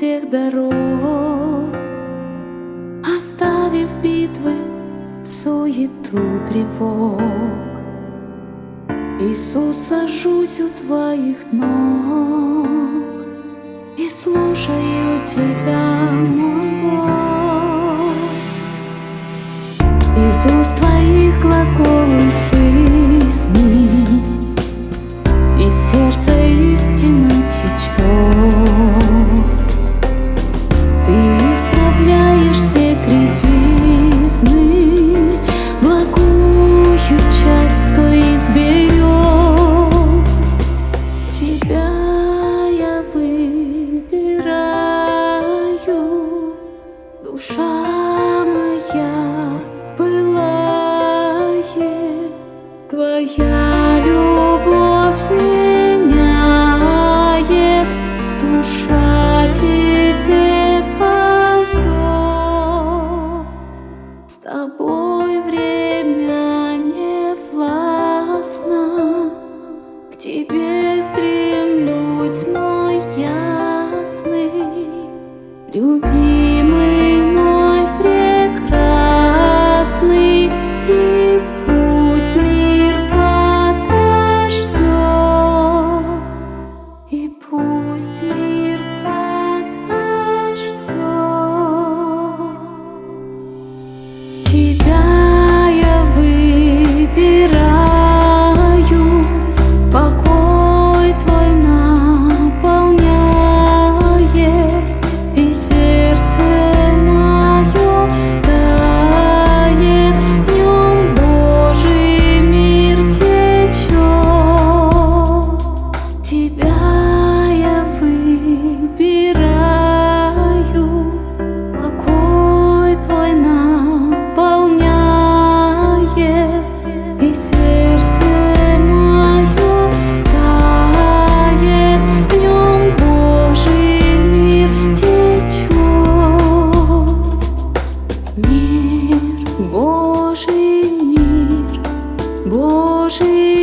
всех дорог, Оставив битвы, суету тревог. Иисус, сажусь у Твоих ног И слушаю Тебя, мой Бог. Уст Твоих глаголов душа моя пылает, твоя любовь меняет, душа тебе поет, с тобой время не властно, к тебе стремлюсь мой ясный любимый. Твой наполняет И сердце мое тает. В нем Божий мир течет. Мир, Божий мир, Божий